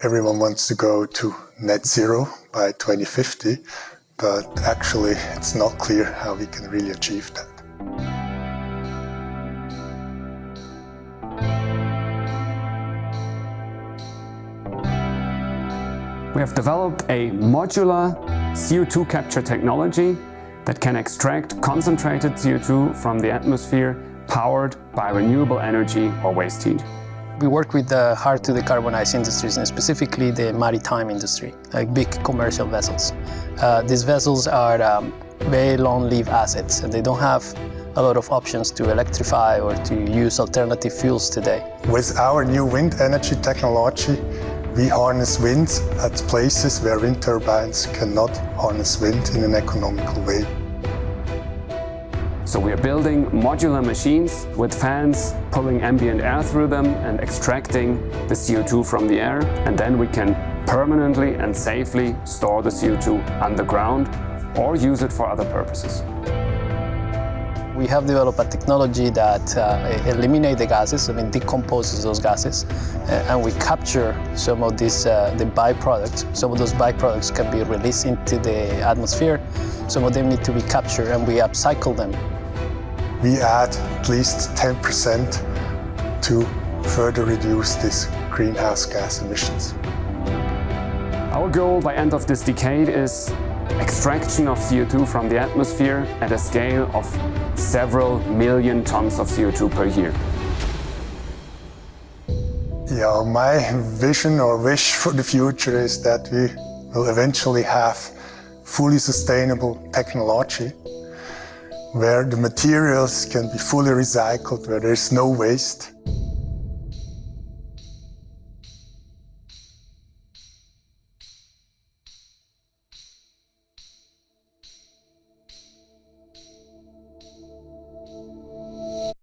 Everyone wants to go to net zero by 2050, but actually it's not clear how we can really achieve that. We have developed a modular CO2 capture technology that can extract concentrated CO2 from the atmosphere powered by renewable energy or waste heat. We work with the hard to decarbonize industries and specifically the maritime industry, like big commercial vessels. Uh, these vessels are um, very long-lived assets and they don't have a lot of options to electrify or to use alternative fuels today. With our new wind energy technology, we harness wind at places where wind turbines cannot harness wind in an economical way. So we are building modular machines with fans pulling ambient air through them and extracting the CO2 from the air and then we can permanently and safely store the CO2 underground or use it for other purposes. We have developed a technology that uh, eliminates the gases, I mean decomposes those gases, uh, and we capture some of these uh, the byproducts. Some of those byproducts can be released into the atmosphere. Some of them need to be captured, and we upcycle them we add at least 10% to further reduce these greenhouse gas emissions. Our goal by end of this decade is extraction of CO2 from the atmosphere at a scale of several million tons of CO2 per year. Yeah, my vision or wish for the future is that we will eventually have fully sustainable technology where the materials can be fully recycled, where there's no waste.